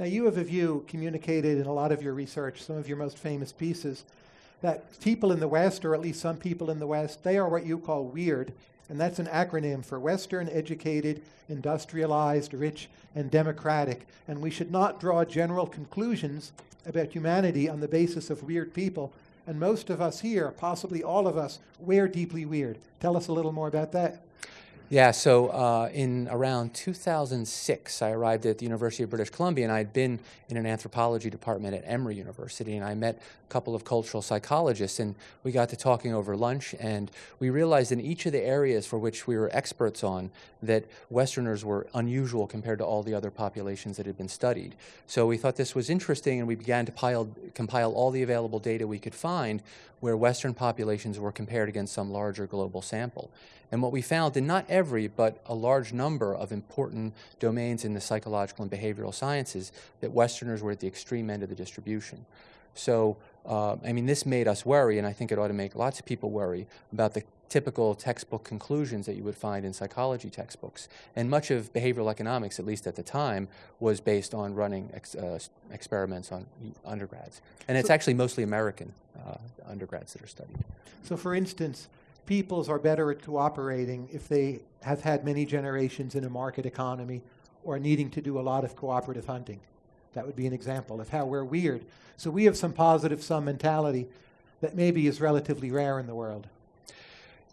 Now, you have a view communicated in a lot of your research, some of your most famous pieces, that people in the West, or at least some people in the West, they are what you call weird, and that's an acronym for Western, educated, industrialized, rich, and democratic. And we should not draw general conclusions about humanity on the basis of weird people. And most of us here, possibly all of us, we're deeply weird. Tell us a little more about that. Yeah, so uh, in around 2006, I arrived at the University of British Columbia, and I'd been in an anthropology department at Emory University, and I met a couple of cultural psychologists, and we got to talking over lunch, and we realized in each of the areas for which we were experts on that Westerners were unusual compared to all the other populations that had been studied. So we thought this was interesting, and we began to pile, compile all the available data we could find where Western populations were compared against some larger global sample. And what we found in not every, but a large number of important domains in the psychological and behavioral sciences, that Westerners were at the extreme end of the distribution. So, uh, I mean, this made us worry, and I think it ought to make lots of people worry about the typical textbook conclusions that you would find in psychology textbooks. And much of behavioral economics, at least at the time, was based on running ex uh, experiments on undergrads. And it's actually mostly American uh, undergrads that are studied. So for instance, peoples are better at cooperating if they have had many generations in a market economy or needing to do a lot of cooperative hunting. That would be an example of how we're weird. So we have some positive sum mentality that maybe is relatively rare in the world.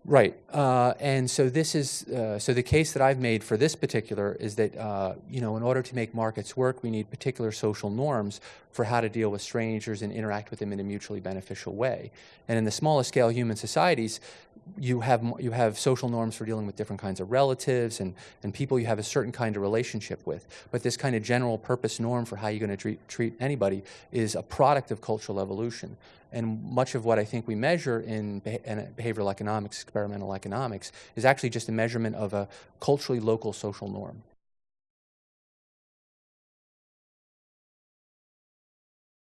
Right, uh, and so this is uh, so the case that I've made for this particular is that uh, you know in order to make markets work, we need particular social norms for how to deal with strangers and interact with them in a mutually beneficial way. And in the smallest scale human societies, you have you have social norms for dealing with different kinds of relatives and and people you have a certain kind of relationship with. But this kind of general purpose norm for how you're going to treat treat anybody is a product of cultural evolution. And much of what I think we measure in, in behavioral economics, experimental economics, is actually just a measurement of a culturally local social norm.